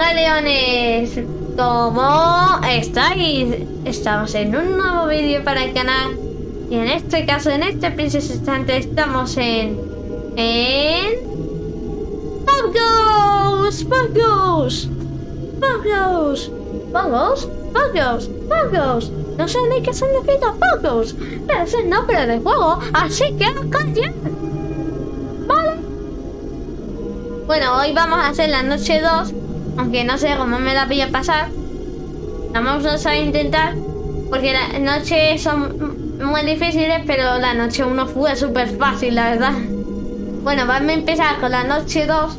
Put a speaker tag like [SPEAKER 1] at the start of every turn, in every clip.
[SPEAKER 1] galeones! ¿Cómo estáis? Estamos en un nuevo vídeo para el canal y en este caso, en este preciso instante estamos en... En... ¡Pogos! ¡Pogos! ¡Pogos! ¡Pogos! ¡Pogos! ¡Pogos! No sé ni qué significa Pogos, pero es el nombre del juego, así que callar. Bueno, hoy vamos a hacer la noche 2 aunque no sé cómo me la voy a pasar. Vamos a intentar, porque las noches son muy difíciles, pero la noche 1 fue súper fácil, la verdad. Bueno, vamos a empezar con la noche 2.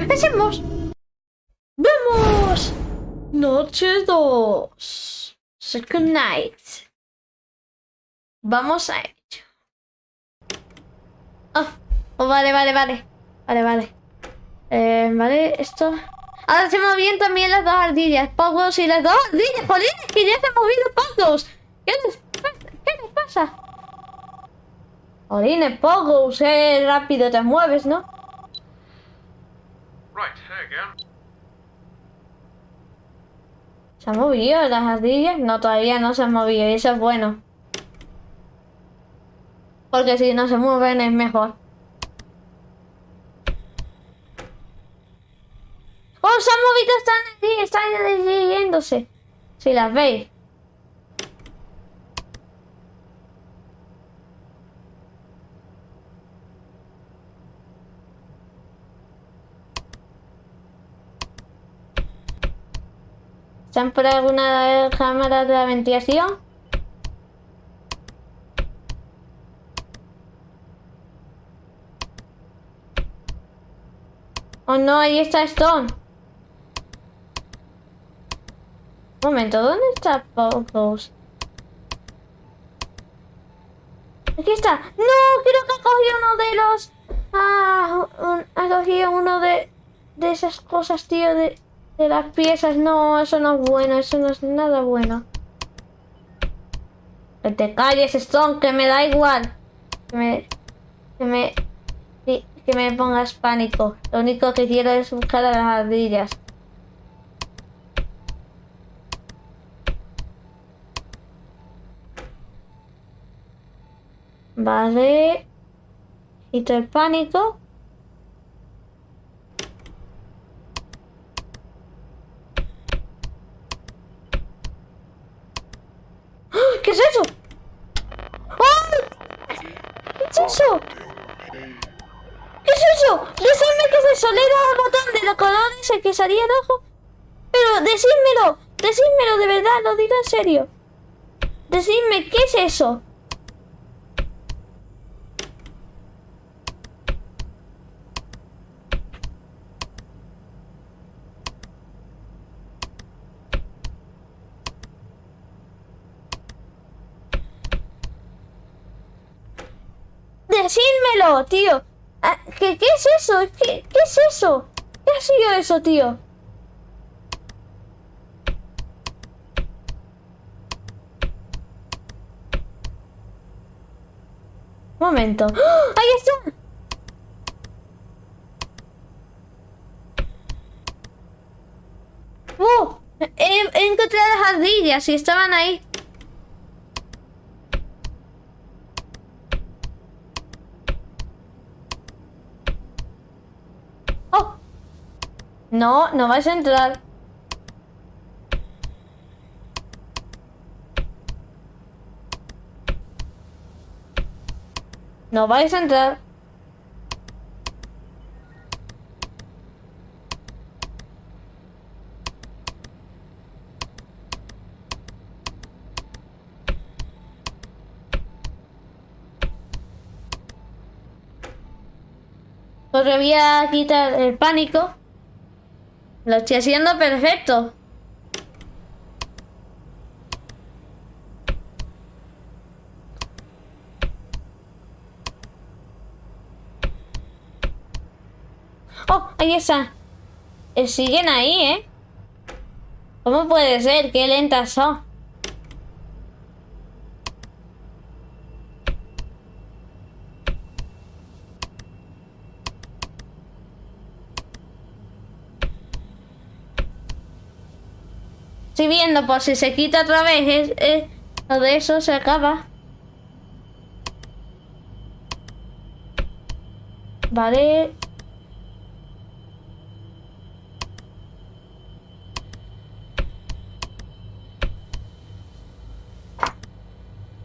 [SPEAKER 1] ¡Empecemos! ¡Vemos! Noche 2. Second night. Vamos a ello. Oh, oh, vale, vale, vale. Vale, vale. Eh, vale, esto... Ahora se movían también las dos ardillas. Pocos y las dos ardillas. ¡Jolines! Que ya se han movido pocos. ¿Qué les pasa? ¿Qué les pasa? Jolines, pocos. Eh, rápido te mueves, ¿no? ¿Se han movido las ardillas? No, todavía no se han movido y eso es bueno. Porque si no se mueven es mejor. ¡Oh, se han movido! Están están yéndose. Si las veis. ¿Están por alguna cámara de la ventilación? Oh no, ahí está Stone. Momento, ¿dónde está Pogos? Aquí está. No, creo que ha cogido uno de los... Ah, ha cogido uno de, de esas cosas, tío, de, de las piezas. No, eso no es bueno, eso no es nada bueno. Que te calles, Stone, que me da igual. Que me... Que me... Que me pongas pánico. Lo único que quiero es buscar a las ardillas. Vale. Quito el pánico. ¡Ah! ¿Qué es eso? ¡Oh! ¿Qué es eso? ¿Qué es eso? Decidme. Le he dado al botón de los colores que salía rojo. Pero decídmelo. Decídmelo de verdad. Lo digo en serio. Decidme qué es eso. Tío. Ah, ¿Qué, ¿Qué, es eso? ¿Qué, ¿Qué es eso? ¿Qué ha sido eso, tío? Momento. ¡Oh! ¡Ahí está! ¡Uh! He, he encontrado las ardillas y estaban ahí. No, no vais a entrar. No vais a entrar. Os voy a quitar el pánico. Lo estoy haciendo perfecto. Oh, ahí está. Eh, siguen ahí, ¿eh? ¿Cómo puede ser? Qué lentas son. Estoy viendo por si se quita otra vez. Es, es- lo de eso se acaba. Vale.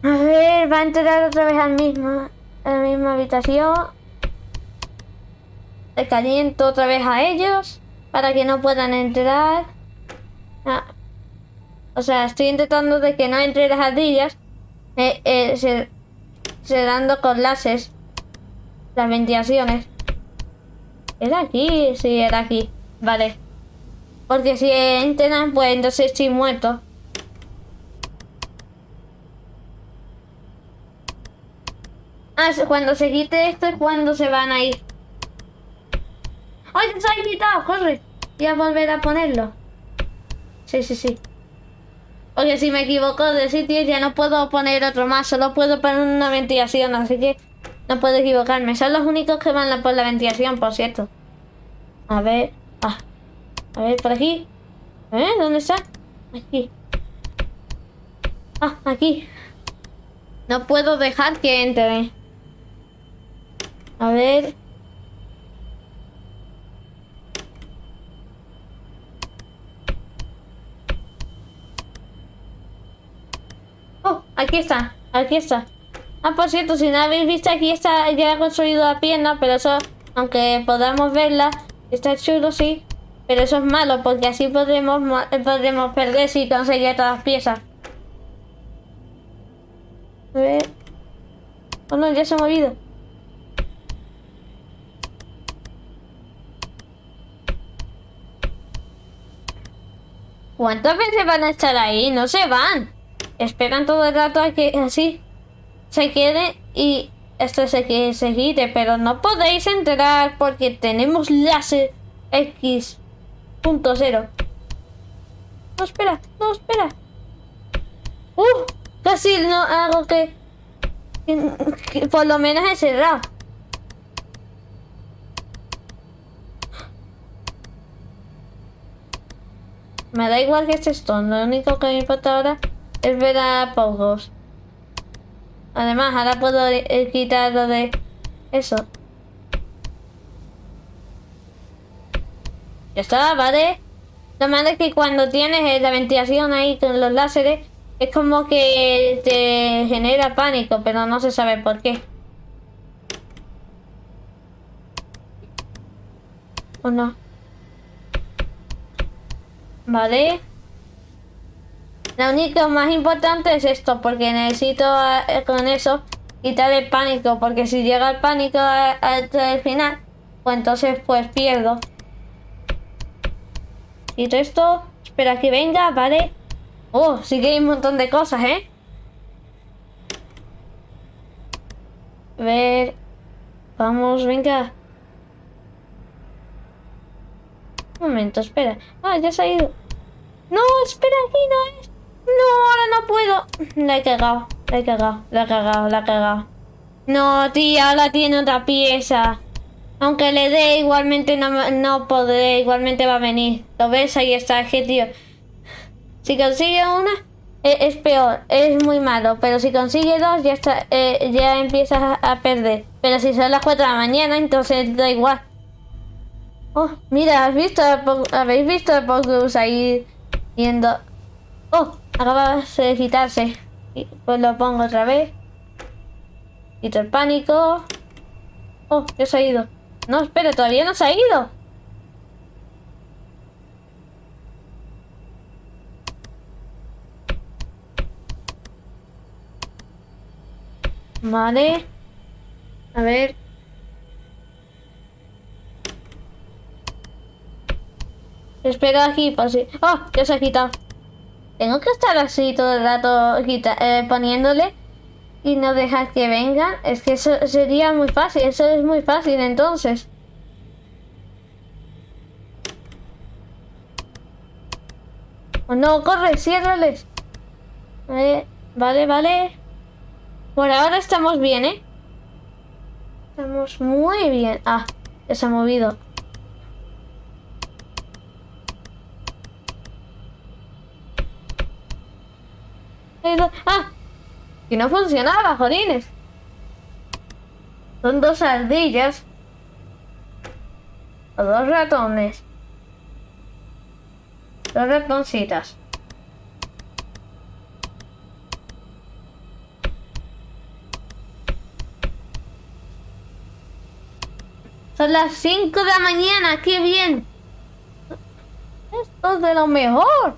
[SPEAKER 1] A ver, va a entrar otra vez al mismo, a la misma habitación. Le caliento otra vez a ellos para que no puedan entrar. Ah. O sea, estoy intentando de que no entre las ardillas. Eh, eh, se, dando con láseres. Las ventilaciones. ¿Era aquí? Sí, era aquí. Vale. Porque si entran, pues entonces estoy muerto. Ah, cuando se quite esto es cuando se van a ir. ¡Ay, se ha quitado! ¡Corre! Voy a volver a ponerlo. Sí, sí, sí. Porque si me equivoco de sitio ya no puedo poner otro más. Solo puedo poner una ventilación, así que no puedo equivocarme. Son los únicos que van por la ventilación, por cierto. A ver. Ah. A ver, por aquí. ¿Eh? ¿Dónde está? Aquí. Ah, aquí. No puedo dejar que entre. A ver. Oh, aquí está, aquí está. Ah, por cierto, si no habéis visto, aquí está ya construido la pierna, pero eso, aunque podamos verla, está chulo, sí. Pero eso es malo, porque así podremos, mo- eh, podremos perder si conseguimos todas las piezas. A ver. Oh no, ya se ha movido. ¿Cuántas veces van a estar ahí? No se van. Esperan todo el rato a que así se quede y esto se, que se pero no podéis entrar porque tenemos láser X punto cero. No, espera, no, espera. ¡Uh! Casi no hago que, que- por lo menos he cerrado. Me da igual que esté esto, lo único que me importa ahora es ver a Pogos. Además, ahora puedo quitar lo de eso. Ya está, ¿vale? Lo malo es que cuando tienes eh, la ventilación ahí con los láseres, es como que te genera pánico, pero no se sabe por qué. ¿O no? Vale. Lo único más importante es esto, porque necesito eh, con eso quitar el pánico, porque si llega el pánico hasta el final, pues entonces pues pierdo. Quito esto, espera que venga, vale. Oh, sí que hay un montón de cosas, ¿eh? A ver. Vamos, venga. Un momento, espera. Ah, ya se ha ido. No, espera, aquí no es. No, ahora no puedo. La he cagado, la he cagado, la he cagado, la he cagado. No, tía, ahora tiene otra pieza. Aunque le dé, igualmente no, no podré, igualmente va a venir. ¿Lo ves? Ahí está, es que tío. Si consigue una, e- es, peor, es muy malo. Pero si consigue dos, ya está, eh, ya empiezas a, perder. Pero si son las 4 de la mañana, entonces da igual. Oh, mira, ¿has visto? ¿Habéis visto a Pocus ahí yendo? Oh, acaba de quitarse. Pues lo pongo otra vez. Quito el pánico. Oh, ya se ha ido. No, espera, todavía no se ha ido. Vale. A ver. Espero aquí, pues sí. ¡Oh! Ya se ha quitado. Tengo que estar así todo el rato eh, poniéndole y no dejar que vengan. Es que eso sería muy fácil. Eso es muy fácil entonces. Oh, no, corre, ciérrales. Vale, vale, vale. Por ahora estamos bien, ¿eh? Estamos muy bien. Ah, ya se ha movido. ¡Ah! Y no funcionaba, jolines. Son dos ardillas. O dos ratones. Dos ratoncitas. Son las 5 de la mañana, qué bien. Esto es de lo mejor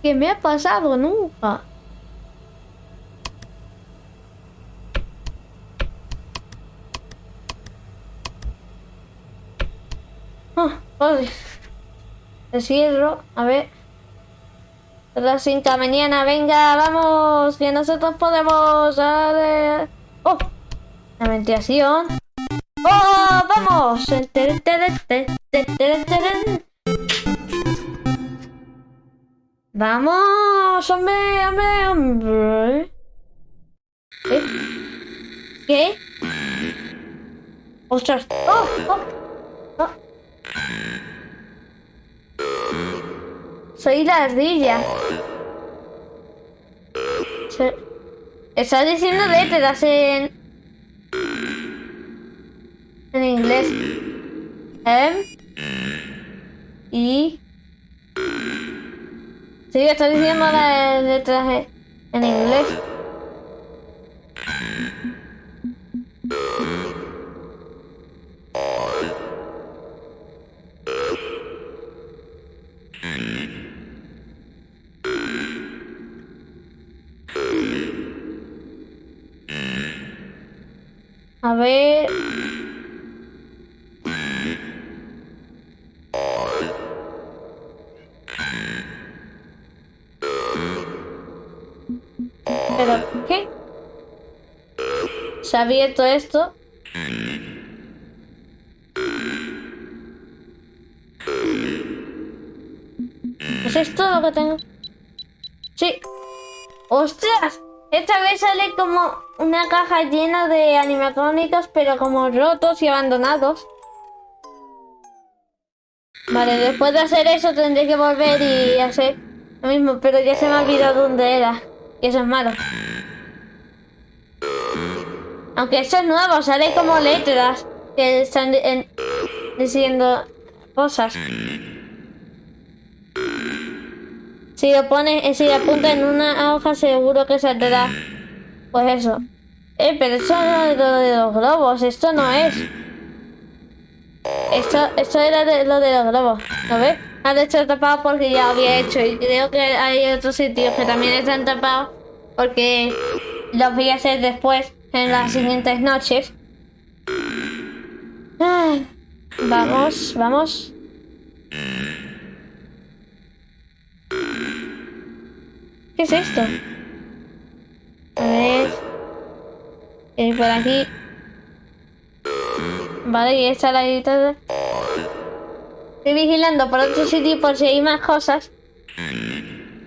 [SPEAKER 1] que me ha pasado nunca. Oh, Te cierro, a ver. Son las 5 de la mañana, venga, vamos, que nosotros podemos. Oh, la ventilación. ¡Oh, vamos! ¡Vamos! ¡Hombre, hombre, hombre! ¿Qué? ¿Qué? ¡Ostras! ¡Oh! ¡Oh! ¡Oh! Soy la ardilla. Estás diciendo letras en... En inglés. M. Y... Sí, estoy diciendo la letras en inglés. A ver... ¿Pero qué? ¿Se ha abierto esto? ¿Es esto lo que tengo? Sí. ¡Ostras! Esta vez sale como una caja llena de animatrónicos, pero como rotos y abandonados. Vale, después de hacer eso tendré que volver y hacer lo mismo, pero ya se me ha olvidado dónde era. Y eso es malo. Aunque esto es nuevo, sale como letras que están diciendo cosas. Si lo pone, eh, si lo apunta en una hoja, seguro que saldrá. Pues eso. Eh, pero esto no es lo de los globos, esto no es. Esto, esto era de, lo de los globos, ¿lo ves? Han hecho tapado porque ya había hecho y creo que hay otros sitios que también están tapados porque los voy a hacer después en las siguientes noches. vamos, vamos. ¿Qué es esto? A ver. Y por aquí. Vale, y esta la editada. Estoy vigilando por otro sitio por si hay más cosas.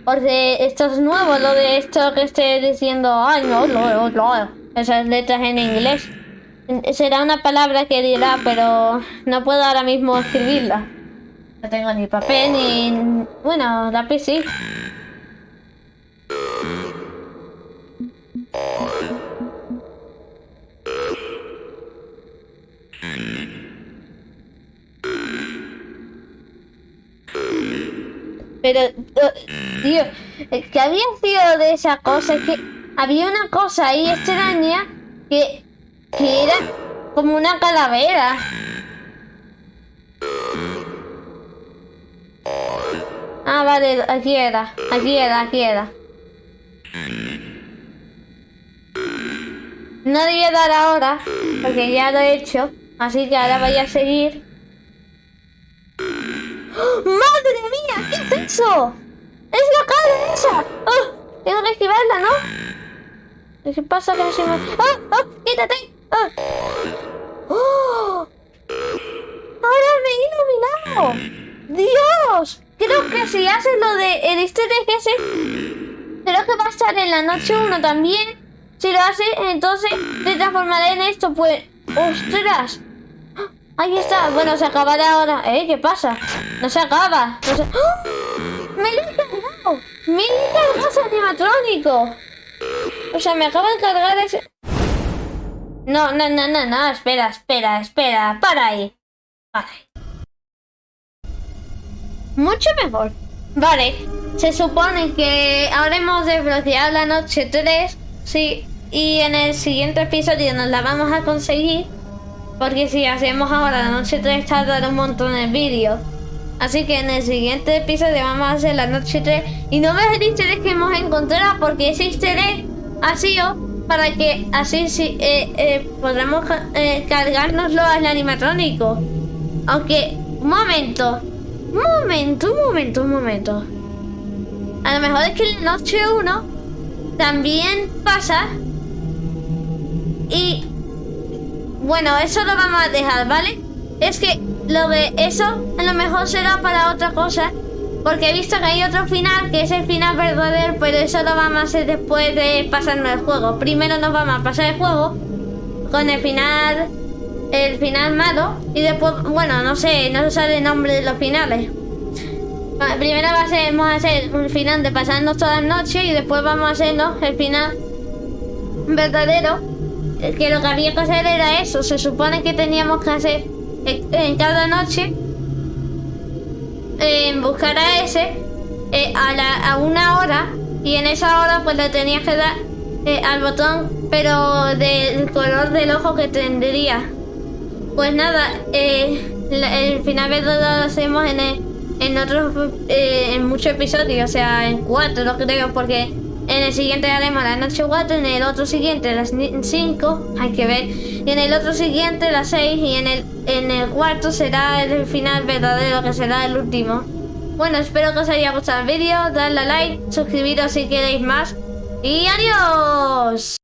[SPEAKER 1] Porque esto es nuevo, lo de esto que estoy diciendo. Ay, no, no, no. Esas letras en inglés. Será una palabra que dirá, pero no puedo ahora mismo escribirla. No tengo ni papel ni... Bueno, lápiz sí. Pero, tío, que había sido de esa cosa, que había una cosa ahí extraña que, que era como una calavera. Ah, vale, aquí era, aquí era, aquí era. No debía dar ahora, porque ya lo he hecho. Así que ahora voy a seguir. ¡Madre mía! ¿Qué es eso? ¡Es la cara esa! ¡Oh! Tengo que esquivarla, ¿no? ¿Qué pasa que no me... ¡Oh! ¡Oh! ¡Quítate! ¡Oh! ¡Oh! ¡Ahora me he iluminado! ¡Dios! Creo que si haces lo de el easter creo que va a estar en la noche 1 también. Si lo hace, entonces te transformaré en esto, pues... ¡Ostras! Ahí está. Bueno, se acabará ahora. ¿Eh? ¿Qué pasa? No se acaba. No. ¡Oh! ¡Me lo he cargado! ¡Me cargas animatrónico! O sea, me acaba de cargar ese... No, no, no, no, no, espera, espera, espera, para ahí. Para ahí. Mucho mejor. Vale, se supone que habremos desbloqueado la noche 3, sí, y en el siguiente episodio nos la vamos a conseguir, porque si hacemos ahora la noche 3 tardará un montón el vídeo. Así que en el siguiente episodio vamos a hacer la noche 3 y no veas el easter que hemos encontrado porque ese easter ha sido para que así sí, eh, eh, podremos eh, cargárnoslo al animatrónico. Aunque, un momento, un momento, un momento, un momento. A lo mejor es que la noche 1 también pasa. Y bueno, eso lo vamos a dejar, ¿vale? Es que lo de eso a lo mejor será para otra cosa. Porque he visto que hay otro final, que es el final verdadero, pero eso lo vamos a hacer después de pasarnos el juego. Primero nos vamos a pasar el juego con el final, el final malo, y después, bueno, no sé, no se sabe el nombre de los finales. Primero vamos a hacer un final de pasarnos todas las noches y después vamos a hacernos el final verdadero. Que lo que había que hacer era eso. Se supone que teníamos que hacer en cada noche en buscar a ese eh, a, una hora y en esa hora pues le tenías que dar eh, al botón pero del color del ojo que tendría pues nada eh, el final verdadero lo hacemos en, en otros en muchos episodios o sea en cuatro creo porque en el siguiente haremos la noche 4, en el otro siguiente las 5, hay que ver. Y en el otro siguiente las 6 y en el, en el cuarto será el final verdadero, que será el último. Bueno, espero que os haya gustado el vídeo, dadle a like, suscribiros si queréis más. ¡Y adiós!